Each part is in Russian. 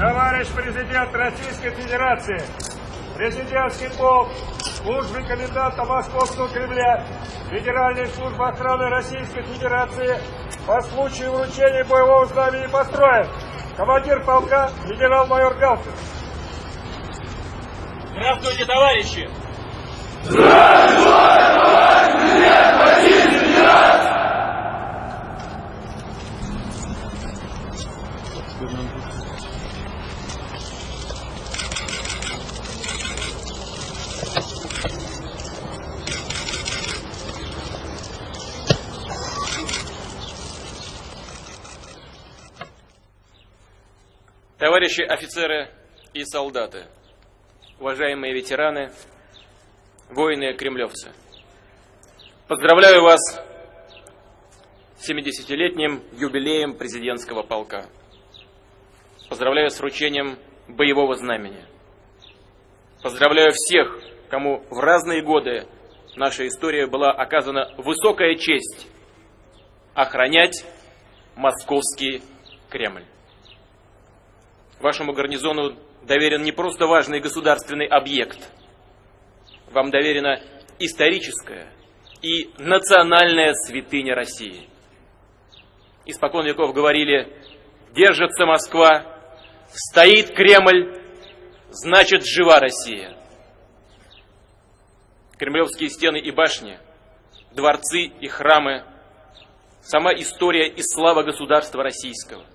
Товарищ президент Российской Федерации, президентский полк, службы коменданта Московского Кремля, Федеральной службы охраны Российской Федерации по случаю вручения боевого знамени построен. Командир полка генерал-майор Галкин. Здравствуйте, товарищи! Товарищи офицеры и солдаты, уважаемые ветераны, воины-кремлевцы, поздравляю вас с 70-летним юбилеем президентского полка. Поздравляю с вручением боевого знамени. Поздравляю всех, кому в разные годы наша история была оказана высокая честь охранять московский Кремль. Вашему гарнизону доверен не просто важный государственный объект. Вам доверена историческая и национальная святыня России. Испокон веков говорили, держится Москва, стоит Кремль, значит жива Россия. Кремлевские стены и башни, дворцы и храмы, сама история и слава государства российского,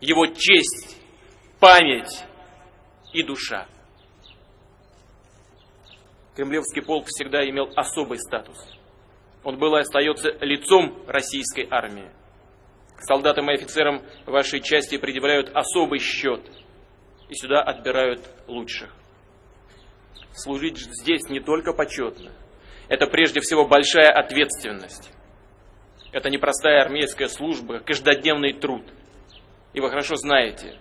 его честь память и душа. Кремлевский полк всегда имел особый статус. Он был и остается лицом российской армии. Солдатам и офицерам вашей части предъявляют особый счет, и сюда отбирают лучших. Служить здесь не только почетно, это прежде всего большая ответственность. Это непростая армейская служба, каждодневный труд. И вы хорошо знаете,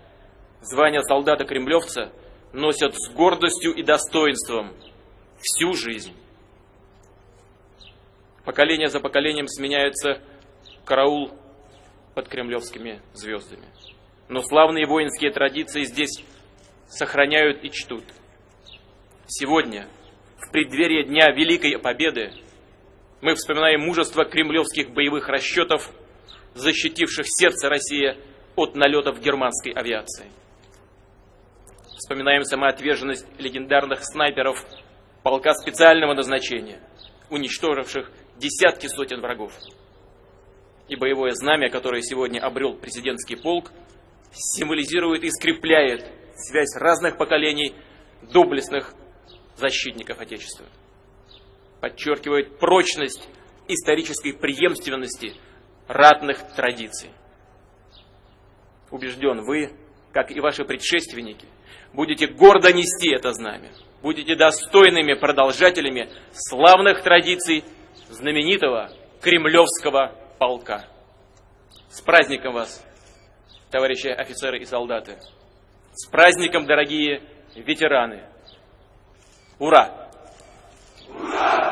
Звание солдата-кремлевца носят с гордостью и достоинством всю жизнь. Поколение за поколением сменяется караул под кремлевскими звездами. Но славные воинские традиции здесь сохраняют и чтут. Сегодня, в преддверии Дня Великой Победы, мы вспоминаем мужество кремлевских боевых расчетов, защитивших сердце России от налетов германской авиации. Вспоминаем самоотверженность легендарных снайперов полка специального назначения, уничтоживших десятки сотен врагов. И боевое знамя, которое сегодня обрел президентский полк, символизирует и скрепляет связь разных поколений доблестных защитников Отечества. Подчеркивает прочность исторической преемственности ратных традиций. Убежден, вы, как и ваши предшественники, будете гордо нести это знамя, будете достойными продолжателями славных традиций знаменитого кремлевского полка. С праздником вас, товарищи офицеры и солдаты! С праздником, дорогие ветераны! Ура! Ура!